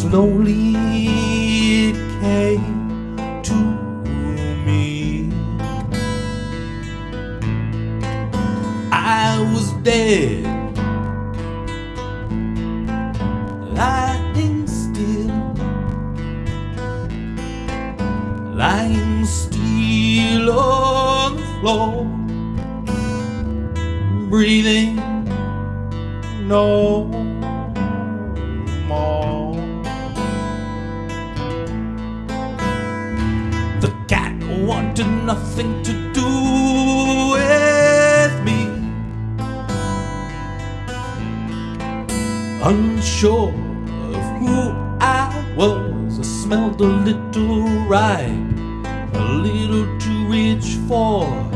Slowly it came to me. I was dead, lying still, lying still on the floor, breathing no wanted nothing to do with me. Unsure of who I was, I smelled a little ripe, a little too rich for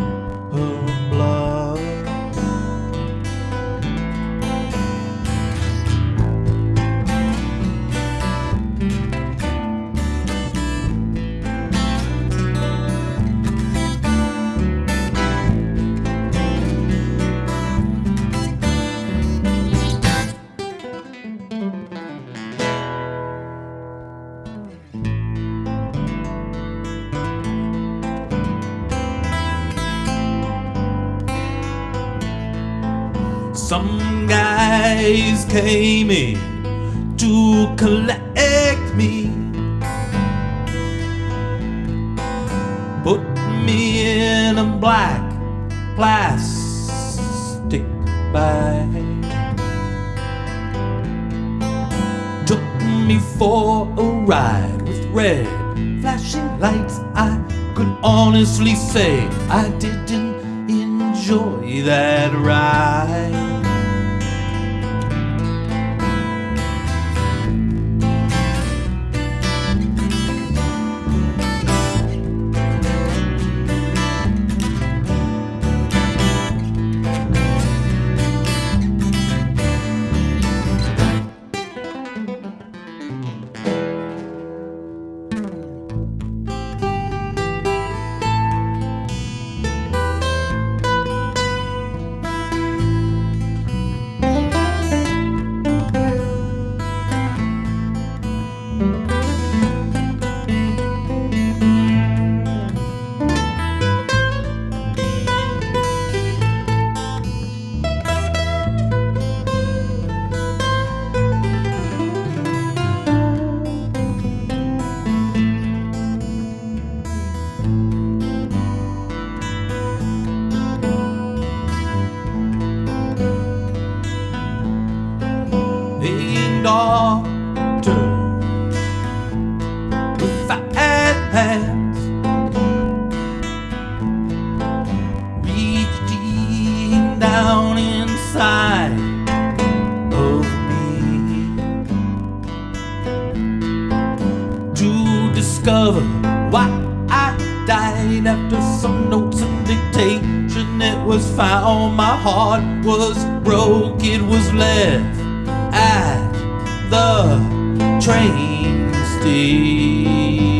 Some guys came in to collect me. Put me in a black plastic bag. Took me for a ride with red flashing lights. I could honestly say I didn't enjoy that ride. Why I died after some notes and dictation. It was found my heart was broke, it was left at the train station.